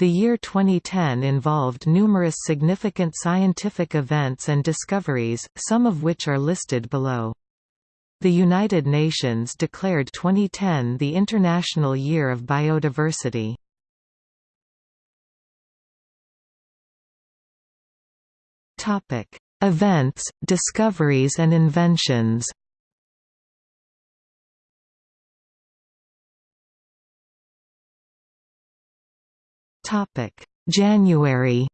The year 2010 involved numerous significant scientific events and discoveries, some of which are listed below. The United Nations declared 2010 the International Year of Biodiversity. Events, discoveries and inventions January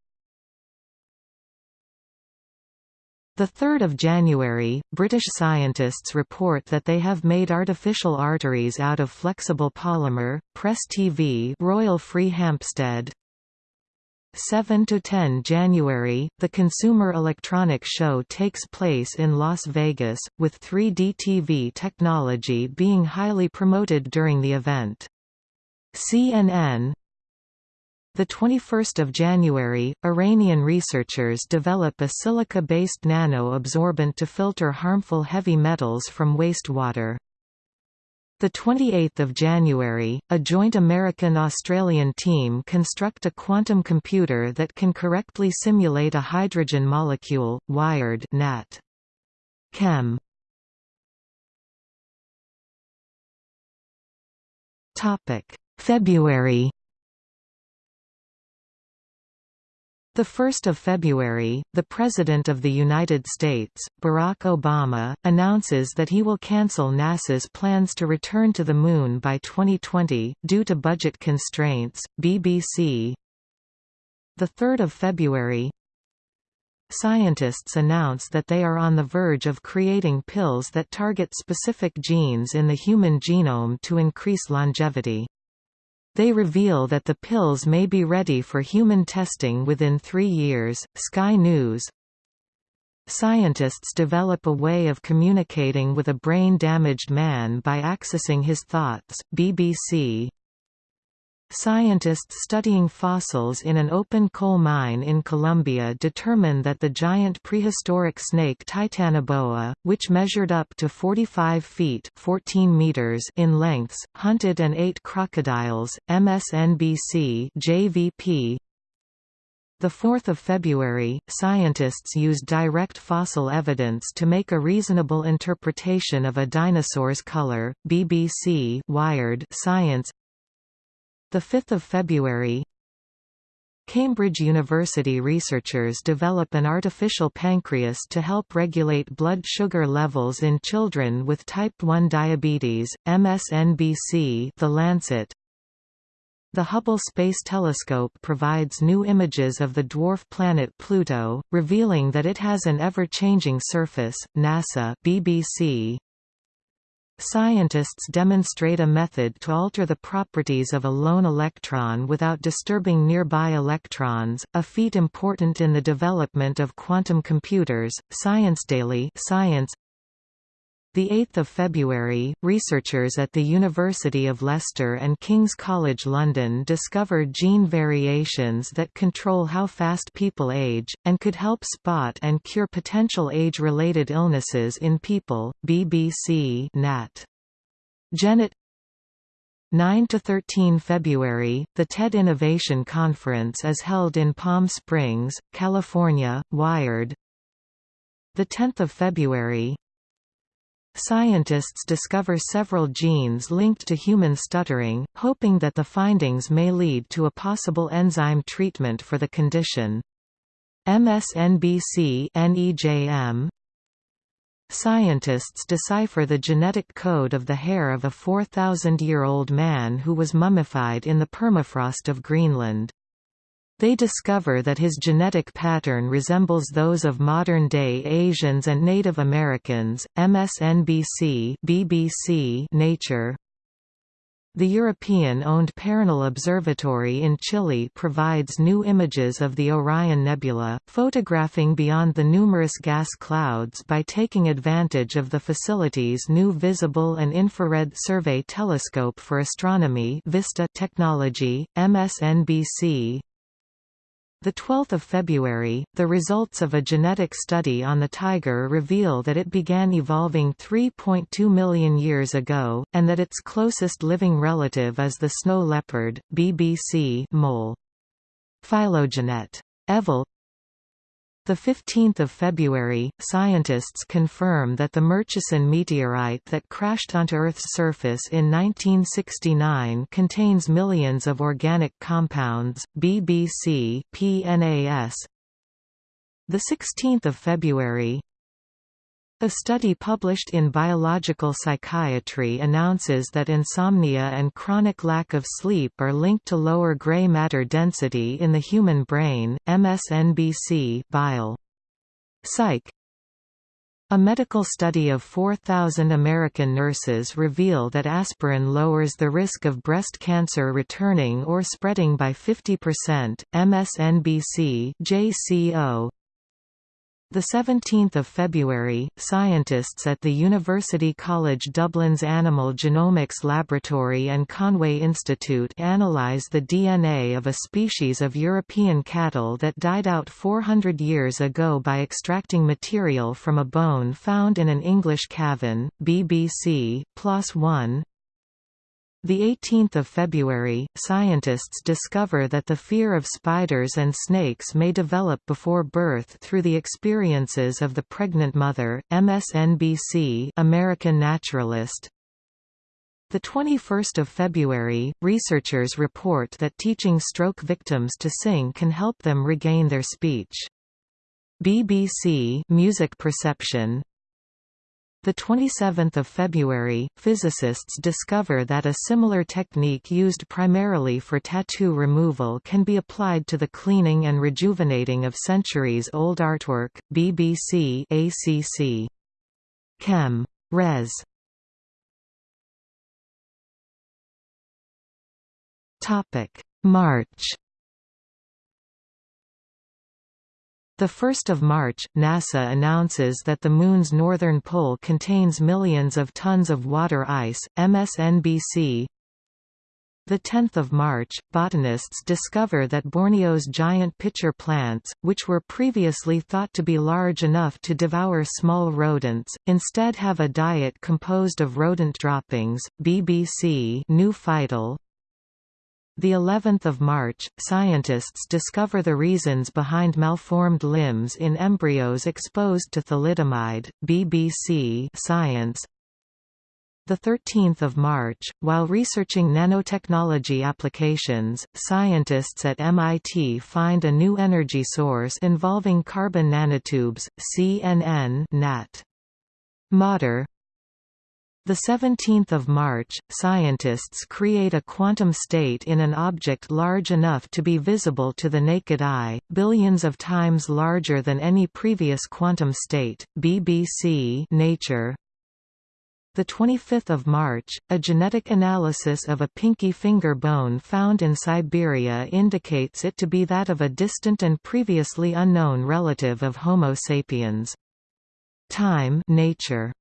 The 3rd of January, British scientists report that they have made artificial arteries out of flexible polymer. Press TV, Royal Free Hampstead. 7 to 10 January, the Consumer Electronics Show takes place in Las Vegas, with 3D TV technology being highly promoted during the event. CNN, the 21st of January, Iranian researchers develop a silica-based nano-absorbent to filter harmful heavy metals from wastewater. The 28th of January, a joint American-Australian team construct a quantum computer that can correctly simulate a hydrogen molecule, wired NAT. Chem. Topic: February 1 February, the President of the United States, Barack Obama, announces that he will cancel NASA's plans to return to the Moon by 2020, due to budget constraints. BBC 3 February Scientists announce that they are on the verge of creating pills that target specific genes in the human genome to increase longevity. They reveal that the pills may be ready for human testing within three years. Sky News Scientists develop a way of communicating with a brain-damaged man by accessing his thoughts. BBC Scientists studying fossils in an open coal mine in Colombia determined that the giant prehistoric snake Titanoboa, which measured up to 45 feet 14 meters in lengths, hunted and ate crocodiles. MSNBC JVP the 4th of February, scientists used direct fossil evidence to make a reasonable interpretation of a dinosaur's color. BBC Wired Science the 5th of February Cambridge University researchers develop an artificial pancreas to help regulate blood sugar levels in children with type 1 diabetes. MSNBC The Lancet the Hubble Space Telescope provides new images of the dwarf planet Pluto, revealing that it has an ever-changing surface. NASA BBC Scientists demonstrate a method to alter the properties of a lone electron without disturbing nearby electrons, a feat important in the development of quantum computers. Science Daily Science the 8th of February, researchers at the University of Leicester and King's College London discovered gene variations that control how fast people age, and could help spot and cure potential age-related illnesses in people. BBC Nat. Gennett 9 to 13 February, the TED Innovation Conference is held in Palm Springs, California. Wired. The 10th of February, Scientists discover several genes linked to human stuttering, hoping that the findings may lead to a possible enzyme treatment for the condition. MSNBC NEJM Scientists decipher the genetic code of the hair of a 4,000-year-old man who was mummified in the permafrost of Greenland. They discover that his genetic pattern resembles those of modern-day Asians and Native Americans. MSNBC, BBC, Nature. The European-owned Paranal Observatory in Chile provides new images of the Orion Nebula, photographing beyond the numerous gas clouds by taking advantage of the facility's new Visible and Infrared Survey Telescope for Astronomy VISTA technology. MSNBC, 12 February, the results of a genetic study on the tiger reveal that it began evolving 3.2 million years ago, and that its closest living relative is the snow leopard, BBC mole. Phylogenet. Evol the 15th of February, scientists confirm that the Murchison meteorite that crashed onto Earth's surface in 1969 contains millions of organic compounds. BBC PNAS. The 16th of February, a study published in Biological Psychiatry announces that insomnia and chronic lack of sleep are linked to lower gray matter density in the human brain. MSNBC Bile. Psych. A medical study of 4,000 American nurses reveal that aspirin lowers the risk of breast cancer returning or spreading by 50%. MSNBC JCO the 17th of February, scientists at the University College Dublin's Animal Genomics Laboratory and Conway Institute analyze the DNA of a species of European cattle that died out 400 years ago by extracting material from a bone found in an English cavern. BBC, One, the 18th of February, scientists discover that the fear of spiders and snakes may develop before birth through the experiences of the pregnant mother. MSNBC, American Naturalist. The 21st of February, researchers report that teaching stroke victims to sing can help them regain their speech. BBC Music Perception the 27th of February, physicists discover that a similar technique used primarily for tattoo removal can be applied to the cleaning and rejuvenating of centuries-old artwork. BBC ACC. Chem. Res. Topic: March 1 March, NASA announces that the Moon's northern pole contains millions of tons of water ice, MSNBC. 10 March, botanists discover that Borneo's giant pitcher plants, which were previously thought to be large enough to devour small rodents, instead have a diet composed of rodent droppings. BBC New Phytal, the 11th of March, scientists discover the reasons behind malformed limbs in embryos exposed to thalidomide. BBC Science. The 13th of March, while researching nanotechnology applications, scientists at MIT find a new energy source involving carbon nanotubes. CNN Nat. Mater the 17th of March, scientists create a quantum state in an object large enough to be visible to the naked eye, billions of times larger than any previous quantum state. BBC Nature. The 25th of March, a genetic analysis of a pinky finger bone found in Siberia indicates it to be that of a distant and previously unknown relative of Homo sapiens. Time Nature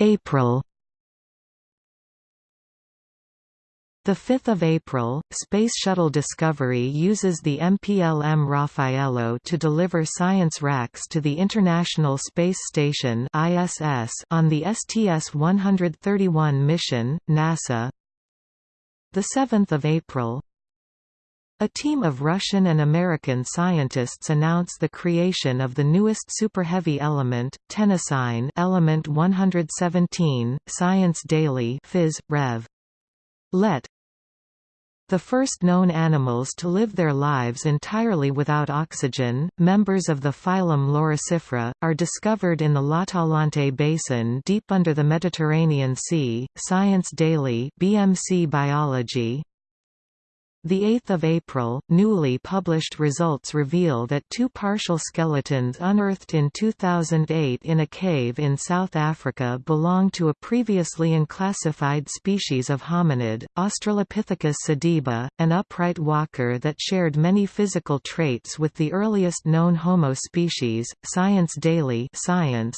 April. The 5th of April, Space Shuttle Discovery uses the MPLM Raffaello to deliver science racks to the International Space Station (ISS) on the STS-131 mission. NASA. The 7th of April, a team of Russian and American scientists announce the creation of the newest superheavy element, tennessine element 117, Science Daily Phys. Rev. Let. The first known animals to live their lives entirely without oxygen, members of the phylum Loricifera, are discovered in the L'Atalante Basin deep under the Mediterranean Sea. Science Daily BMC Biology, the 8th of April, newly published results reveal that two partial skeletons unearthed in 2008 in a cave in South Africa belong to a previously unclassified species of hominid, Australopithecus sediba, an upright walker that shared many physical traits with the earliest known Homo species. Science Daily Science,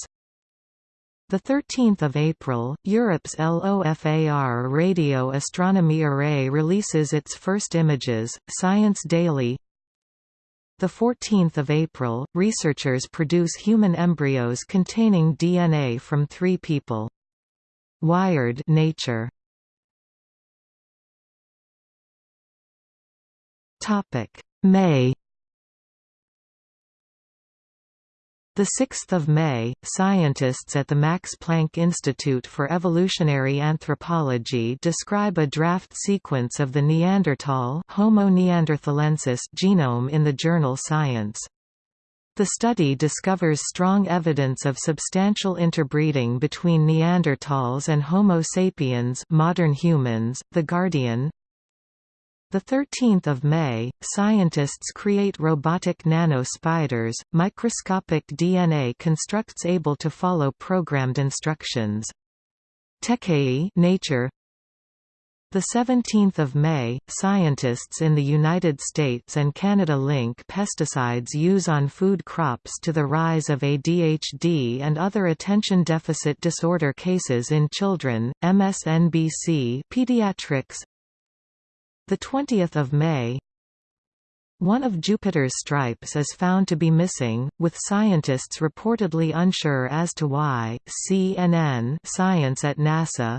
the 13th of April, Europe's LOFAR Radio Astronomy Array releases its first images, Science Daily. The 14th of April, researchers produce human embryos containing DNA from 3 people. Wired Nature. Topic: May The 6th of May, scientists at the Max Planck Institute for Evolutionary Anthropology describe a draft sequence of the Neanderthal Homo neanderthalensis genome in the journal Science. The study discovers strong evidence of substantial interbreeding between Neanderthals and Homo sapiens modern humans. The Guardian, the 13th of May, scientists create robotic nano-spiders, microscopic DNA constructs able to follow programmed instructions. TechAE Nature the 17th of May, scientists in the United States and Canada link pesticides use on food crops to the rise of ADHD and other attention deficit disorder cases in children. MSNBC Pediatrics the 20th of May One of Jupiter's stripes is found to be missing, with scientists reportedly unsure as to why. CNN Science at NASA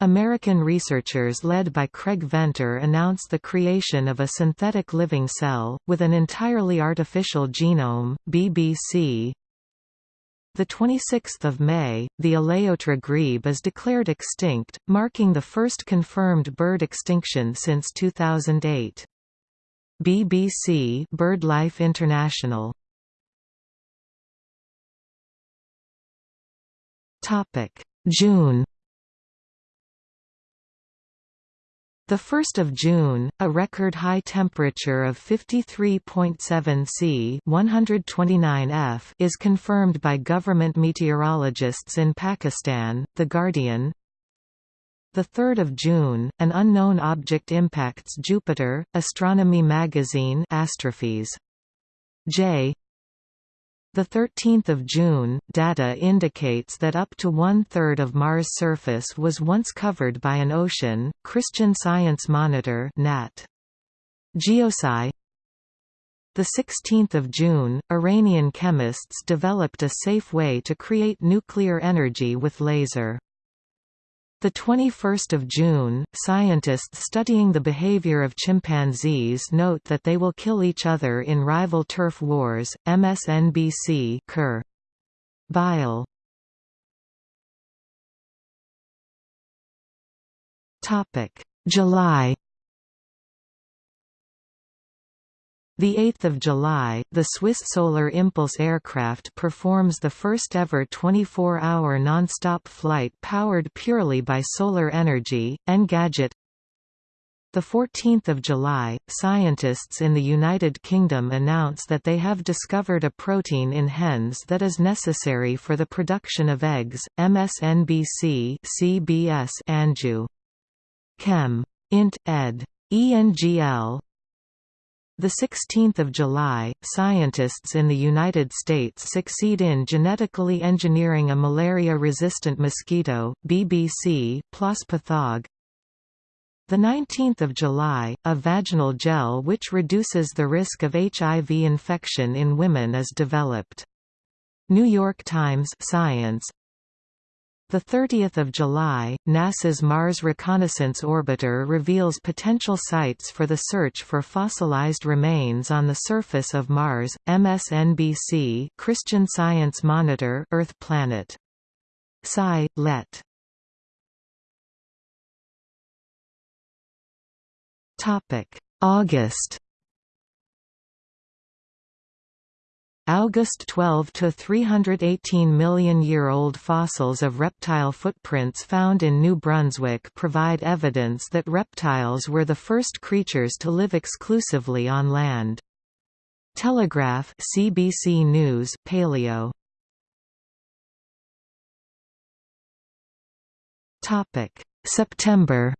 American researchers led by Craig Venter announced the creation of a synthetic living cell, with an entirely artificial genome, BBC the 26th of May, the Alaotra grebe is declared extinct, marking the first confirmed bird extinction since 2008. BBC BirdLife International. Topic: June 1 June, a record high temperature of 53.7 C 129 F is confirmed by government meteorologists in Pakistan, The Guardian. 3 June, an unknown object impacts Jupiter, Astronomy magazine Astrophy's. J. The 13th of June, data indicates that up to one-third of Mars' surface was once covered by an ocean. Christian Science Monitor (NAT). Geosci. The 16th of June, Iranian chemists developed a safe way to create nuclear energy with laser. The 21st of June, scientists studying the behavior of chimpanzees note that they will kill each other in rival turf wars. MSNBC Kerr. Bile. Topic: July 8 July, the Swiss Solar Impulse aircraft performs the first-ever 24-hour non-stop flight powered purely by solar energy, Engadget The 14th of July, scientists in the United Kingdom announce that they have discovered a protein in hens that is necessary for the production of eggs, MSNBC CBS Anju. Chem. Int. ed. ENGL the 16th of July, scientists in the United States succeed in genetically engineering a malaria-resistant mosquito, BBC, plus pathog. The 19th of July, a vaginal gel which reduces the risk of HIV infection in women is developed. New York Times Science, the 30th of July, NASA's Mars Reconnaissance Orbiter reveals potential sites for the search for fossilized remains on the surface of Mars. MSNBC Christian Science Monitor Earth Planet. Sci. Let. Topic: August August 12 to 318 million year old fossils of reptile footprints found in New Brunswick provide evidence that reptiles were the first creatures to live exclusively on land. Telegraph CBC News Paleo Topic September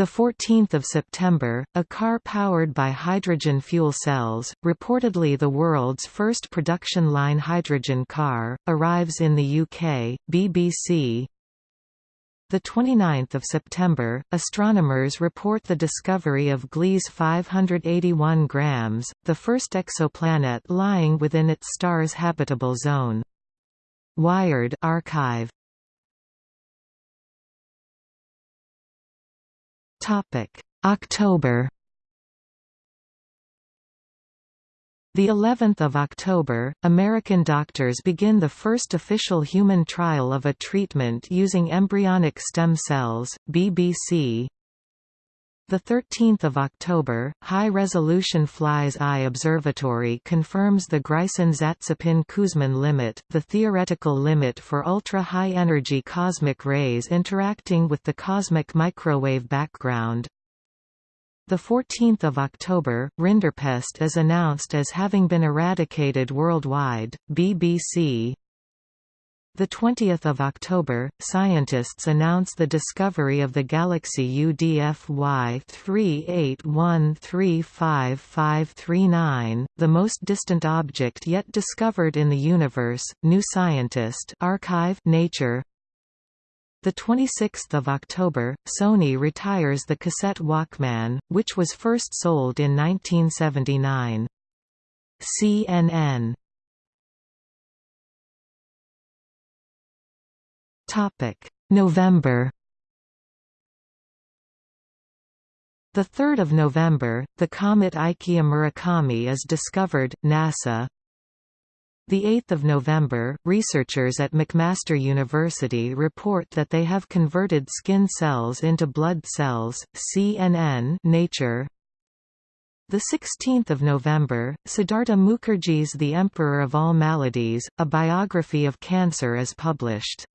The 14th of September, a car powered by hydrogen fuel cells, reportedly the world's first production line hydrogen car, arrives in the UK. BBC. The 29th of September, astronomers report the discovery of Gliese 581 grams, the first exoplanet lying within its star's habitable zone. Wired archive October The 11th of October, American doctors begin the first official human trial of a treatment using embryonic stem cells, BBC. The 13th of October, high-resolution Fly's Eye Observatory confirms the Greisen-Zatsepin-Kuzmin limit, the theoretical limit for ultra-high energy cosmic rays interacting with the cosmic microwave background. The 14th of October, Rinderpest is announced as having been eradicated worldwide. BBC. The 20th of October, scientists announce the discovery of the galaxy UDFY 38135539, the most distant object yet discovered in the universe. New Scientist, Archive, Nature, the 26th of October, Sony retires the cassette Walkman, which was first sold in 1979. CNN. November. The 3rd of November, the comet Ikeya-Murakami is discovered. NASA the 8th of November, researchers at McMaster University report that they have converted skin cells into blood cells. CNN Nature. The 16th of November, Siddhartha Mukherjee's The Emperor of All Maladies: A Biography of Cancer is published.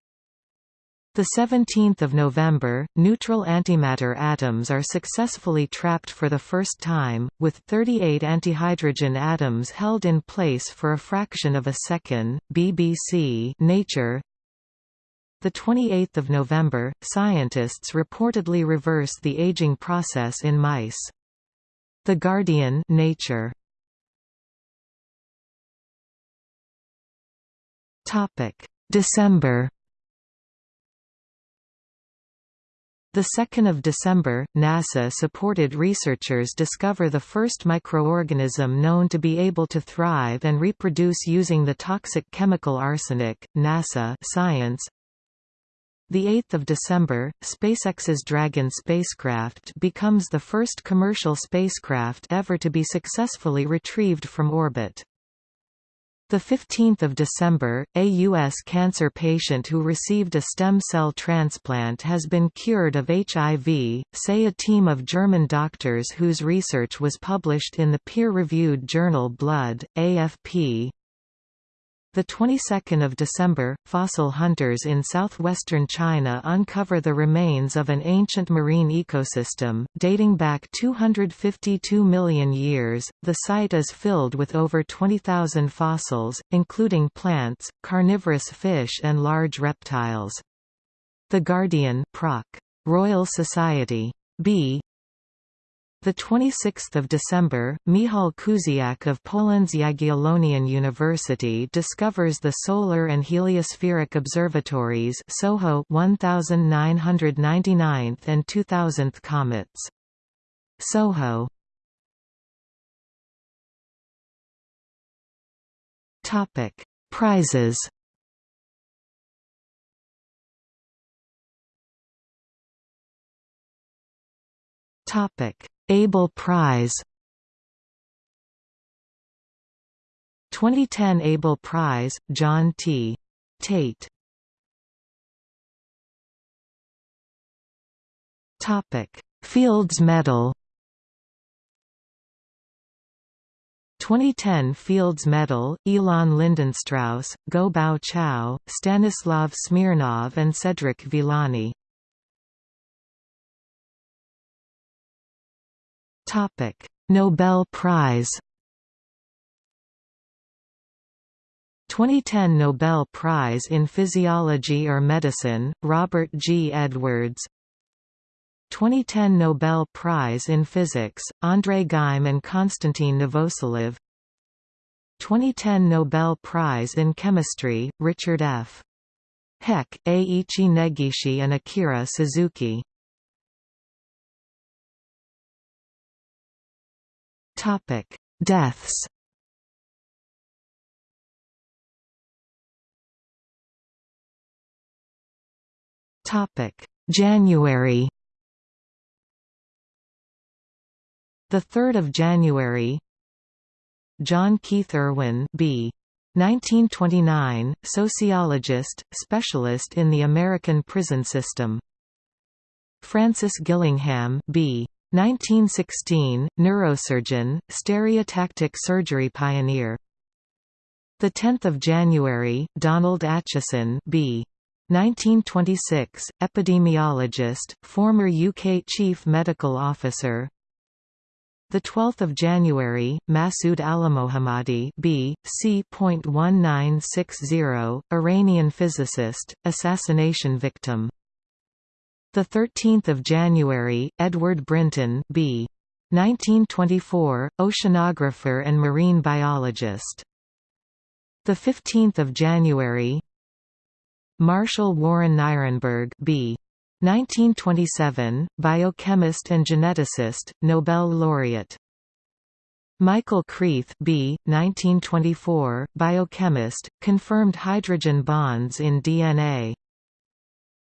The 17th of November, neutral antimatter atoms are successfully trapped for the first time, with 38 antihydrogen atoms held in place for a fraction of a second. BBC Nature. The 28th of November, scientists reportedly reverse the aging process in mice. The Guardian Nature. Topic: December The 2nd of December, NASA supported researchers discover the first microorganism known to be able to thrive and reproduce using the toxic chemical arsenic. NASA Science. The 8th of December, SpaceX's Dragon spacecraft becomes the first commercial spacecraft ever to be successfully retrieved from orbit. The 15th of December, a U.S. cancer patient who received a stem cell transplant has been cured of HIV, say a team of German doctors whose research was published in the peer-reviewed journal Blood, AFP. The 22nd of December, fossil hunters in southwestern China uncover the remains of an ancient marine ecosystem, dating back 252 million years. The site is filled with over 20,000 fossils, including plants, carnivorous fish and large reptiles. The Guardian Proc. Royal Society. B. The 26th of December, Michał Kusiak of Poland's Jagiellonian University discovers the solar and heliospheric observatories SOHO 1999th and 2000th comets. SOHO Topic: Prizes. Topic: Abel Prize. 2010 Abel Prize, John T. Tate. Topic. Fields Medal. 2010 Fields Medal, Elon Lindenstrauss, Ngo Bao Chau, Stanislav Smirnov and Cedric Villani Topic: Nobel Prize 2010 Nobel Prize in Physiology or Medicine, Robert G. Edwards 2010 Nobel Prize in Physics, Andrei Geim and Konstantin Novoselov 2010 Nobel Prize in Chemistry, Richard F. Heck, Eiichi Negishi and Akira Suzuki Topic: Deaths. Topic: January. The 3rd of January. John Keith Irwin, B. 1929, sociologist, specialist in the American prison system. Francis Gillingham, B. 1916, neurosurgeon, stereotactic surgery pioneer. The 10th of January, Donald Acheson, B. 1926, epidemiologist, former UK chief medical officer. The 12th of January, Masood Alimohammadi, B. C.1960, Iranian physicist, assassination victim. The 13th of January, Edward Brinton, B. 1924, oceanographer and marine biologist. The 15th of January, Marshall Warren Nirenberg, B. 1927, biochemist and geneticist, Nobel laureate. Michael Creeth B. 1924, biochemist, confirmed hydrogen bonds in DNA.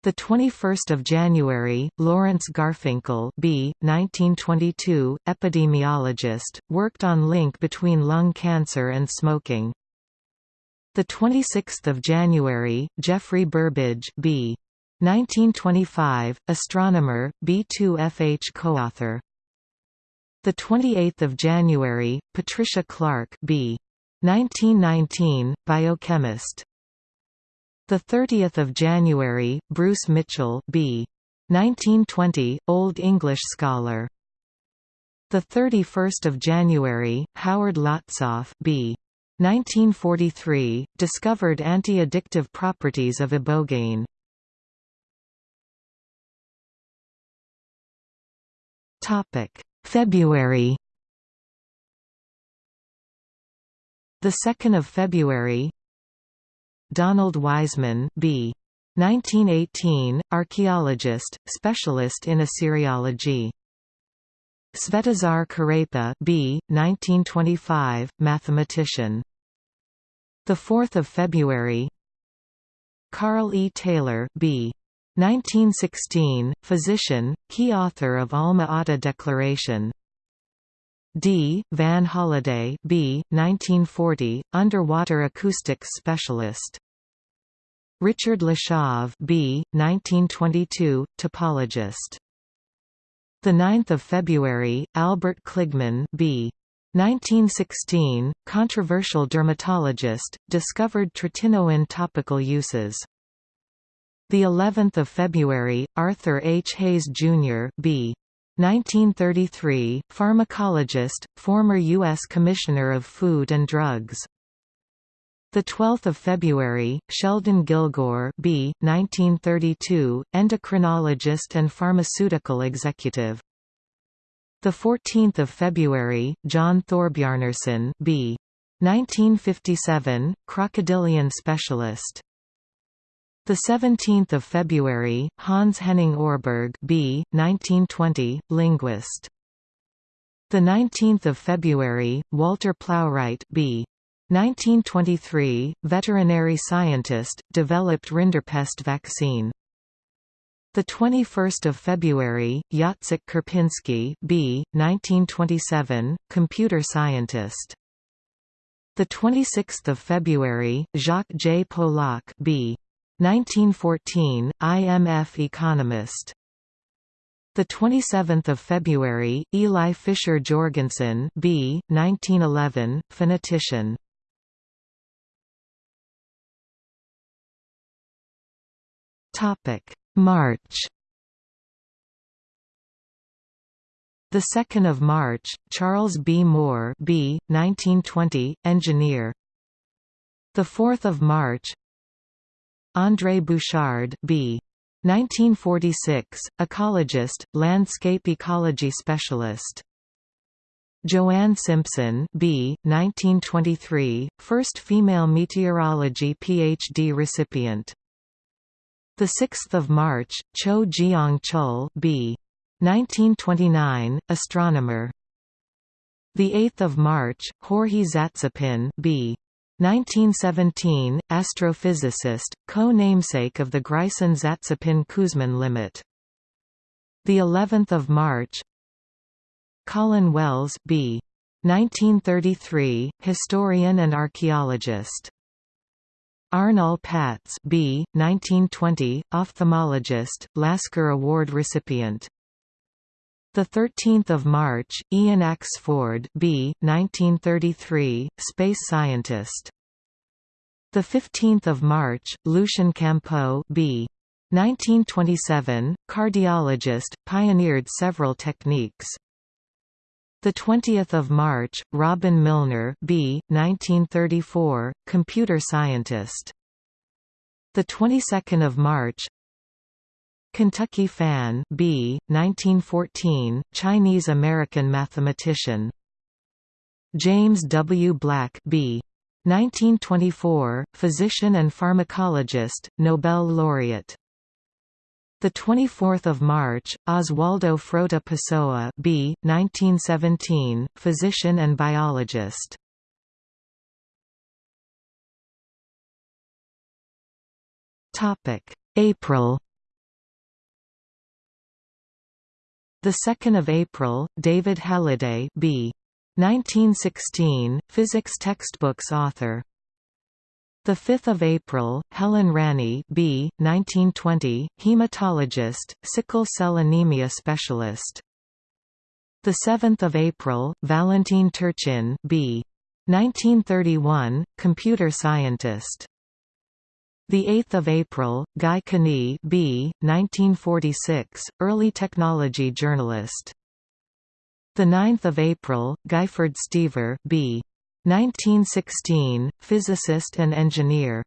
The 21st of January, Lawrence Garfinkel B. 1922, epidemiologist, worked on link between lung cancer and smoking. The 26th of January, Geoffrey Burbidge B. 1925, astronomer, B2FH co-author. The 28th of January, Patricia Clark, B. 1919, biochemist. The 30th of January, Bruce Mitchell, B. 1920, Old English scholar. The 31st of January, Howard Lotsof, B. 1943, discovered anti-addictive properties of ibogaine. Topic: February The 2nd of February Donald Wiseman B. 1918, archaeologist, specialist in Assyriology. Svetozar Kurepa B. 1925, mathematician. The 4th of February. Carl E. Taylor B. 1916, physician, key author of Alma Ata Declaration. D. Van Holliday B. 1940, underwater acoustics specialist. Richard Lashof B. 1922, topologist. The 9th of February, Albert Kligman B. 1916, controversial dermatologist, discovered tretinoin topical uses. The 11th of February, Arthur H. Hayes Jr. B. 1933, pharmacologist, former U.S. Commissioner of Food and Drugs. The 12th of February, Sheldon Gilgore, B. 1932, endocrinologist and pharmaceutical executive. The 14th of February, John Thorbjarnarson, B. 1957, crocodilian specialist. The 17th of February, Hans Henning Orberg, B. 1920, linguist. The 19th of February, Walter Plowright, B. 1923, veterinary scientist, developed rinderpest vaccine. The 21st of February, Jacek Krupinski, B. 1927, computer scientist. The 26th of February, Jacques J. Polak, B. 1914, IMF economist. The 27th of February, Eli Fischer Jorgensen, B. 1911, phonetician. Topic: March. The 2nd of March, Charles B. Moore, B. 1920, engineer. The 4th of March, André Bouchard, B. 1946, ecologist, landscape ecology specialist. Joanne Simpson, B. 1923, first female meteorology PhD recipient. The 6th of March, Cho Jiang Chul, B. 1929, astronomer. The 8th of March, Jorge Zatsepin, B. 1917, astrophysicist, co-namesake of the Greisen-Zatsepin-Kuzmin limit. The 11th of March, Colin Wells B. 1933, historian and archaeologist. Arnall Patz B. 1920, ophthalmologist, Lasker Award recipient. The 13th of March, Ian Axford B. 1933, space scientist. The 15th of March, Lucien Campeau B. 1927, cardiologist, pioneered several techniques. The 20th of March, Robin Milner, B. 1934, computer scientist. The 22nd of March, Kentucky Fan, B. 1914, Chinese-American mathematician. James W. Black, B. 1924, physician and pharmacologist, Nobel laureate. The 24th of March, Oswaldo Frota Pessoa, B. 1917, physician and biologist. Topic: April. The 2nd of April, David Halliday, B. 1916, physics textbooks author. The 5th of April, Helen Ranney, B. 1920, hematologist, sickle cell anemia specialist. The 7th of April, Valentin Turchin, B. 1931, computer scientist. The 8th of April, Guy Kewney, B. 1946, early technology journalist. The 9th of April, Guyford Stever, B. 1916, physicist and engineer.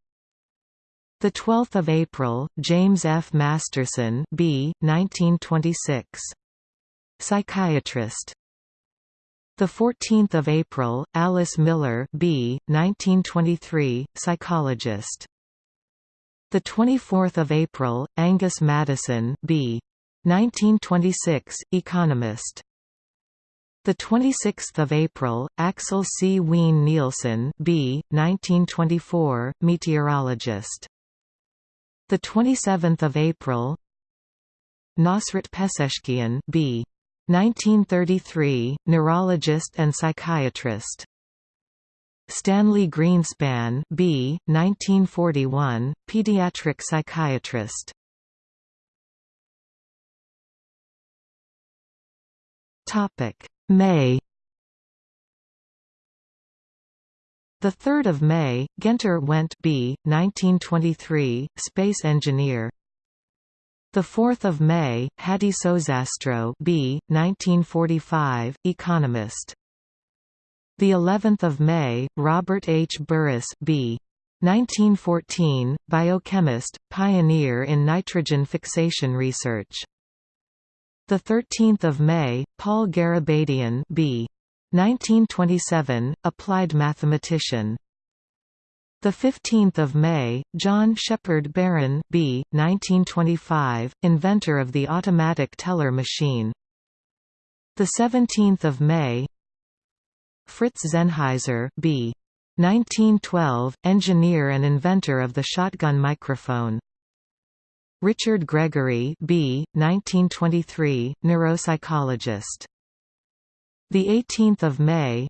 The 12th of April, James F. Masterson, B. 1926. Psychiatrist. The 14th of April, Alice Miller, B. 1923, psychologist. The 24th of April, Angus Maddison, B. 1926, economist. The 26th of April, Axel C. Wiin Nielsen, B. 1924, meteorologist. The 27th of April, Nossrat Peseschkian, B. 1933, neurologist and psychiatrist. Stanley Greenspan, B. 1941, pediatric psychiatrist. Topic May The 3rd of May, Günter Wendt B. 1923, space engineer. The 4th of May, Hadi Soesastro B. 1945, economist. The 11th of May, Robert H. Burris B. 1914, biochemist, pioneer in nitrogen fixation research. The 13th of May, Paul Garabedian, B. 1927, applied mathematician. The 15th of May, John Shepherd Barron, B. 1925, inventor of the automatic teller machine. The 17th of May, Fritz Sennheiser, B. 1912, engineer and inventor of the shotgun microphone. Richard Gregory B. 1923, neuropsychologist. The 18th of May.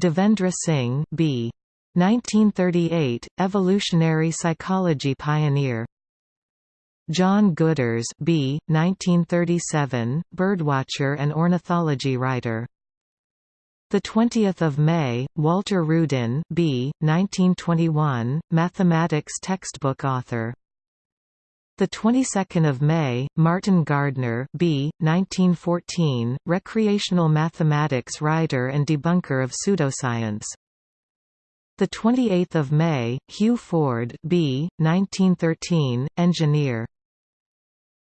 Devendra Singh B. 1938, evolutionary psychology pioneer. John Gooders B. 1937, birdwatcher and ornithology writer. The 20th of May, Walter Rudin B. 1921, mathematics textbook author. The 22nd of May, Martin Gardner, B. 1914, recreational mathematics writer and debunker of pseudoscience. The 28th of May, Hugh Ford, B. 1913, engineer.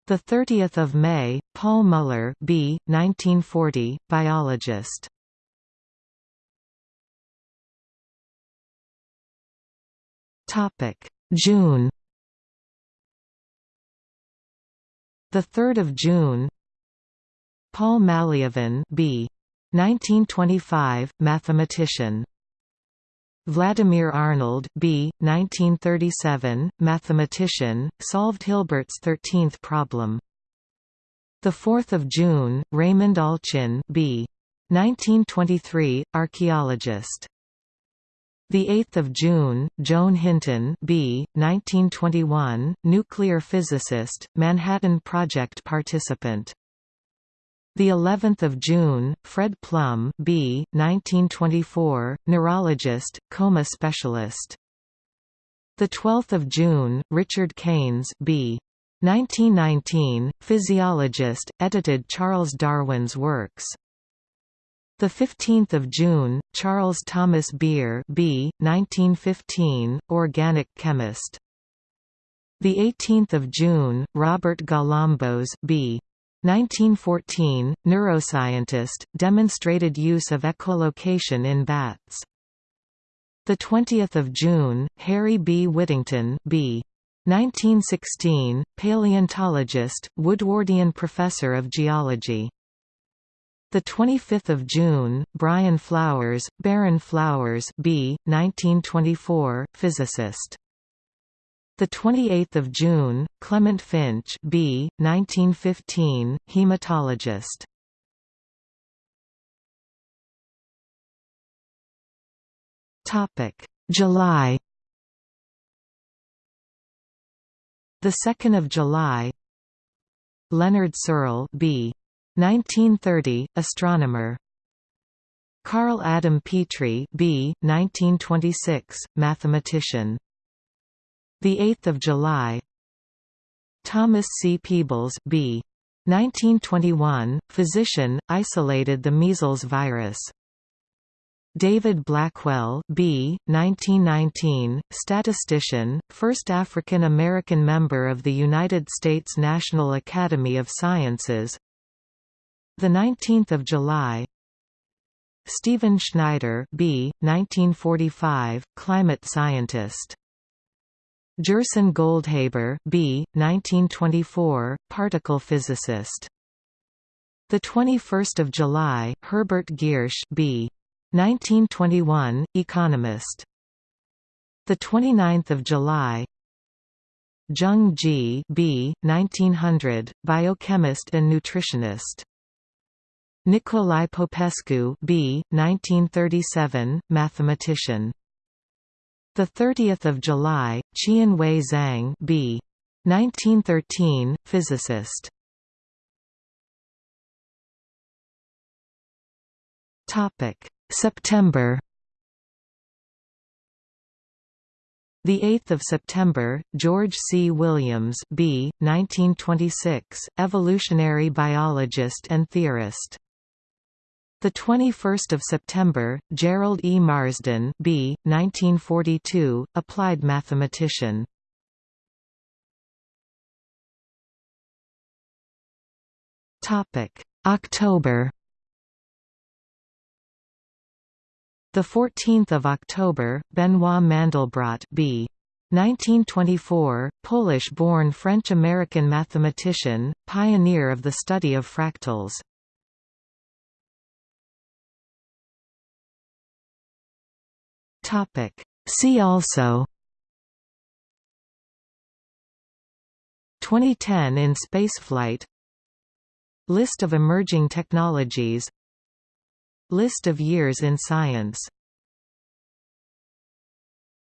The 30th of May, Paul Muller, B. 1940, biologist. Topic: June The 3rd of June. Paul Malliavin, B. 1925, mathematician. Vladimir Arnold, B. 1937, mathematician, solved Hilbert's 13th problem. The 4th of June, Raymond Allchin, B. 1923, archaeologist. The 8th of June, Joan Hinton, B. 1921, nuclear physicist, Manhattan Project participant. The 11th of June, Fred Plum, B. 1924, neurologist, coma specialist. The 12th of June, Richard Keynes, B. 1919, physiologist, edited Charles Darwin's works. The 15th of June, Charles Thomas Beer, B. 1915, organic chemist. The 18th of June, Robert Galambos, B. 1914, neuroscientist, demonstrated use of echolocation in bats. The 20th of June, Harry B. Whittington, B. 1916, paleontologist, Woodwardian professor of geology. The 25th of June, Brian Flowers, Baron Flowers, B. 1924, physicist. The 28th of June, Clement Finch, B. 1915, hematologist. Topic: July The 2nd of July Leonard Searle B 1930 astronomer. Carl Adam Petri B 1926 mathematician. The 8th of July. Thomas C. Peebles B 1921 physician isolated the measles virus. David Blackwell B. 1919, statistician, first African-American member of the United States National Academy of Sciences 19 July Stephen Schneider B. 1945, climate scientist Gerson Goldhaber B. 1924, particle physicist. The 21st of July, Herbert Giersch B. 1921, economist. The 29th of July. Zheng Ji, B. 1900, biochemist and nutritionist. Nicolae Popescu, B. 1937, mathematician. The 30th of July, Qian Weichang, B. 1913, physicist. September The 8th of September, George C. Williams, B. 1926, evolutionary biologist and theorist. The 21st of September, Gerald E. Marsden, B. 1942, applied mathematician. Topic: October. The 14th of October, Benoit Mandelbrot B. 1924, Polish-born French-American mathematician, pioneer of the study of fractals. Topic. See also 2010 in spaceflight List of emerging technologies List of years in science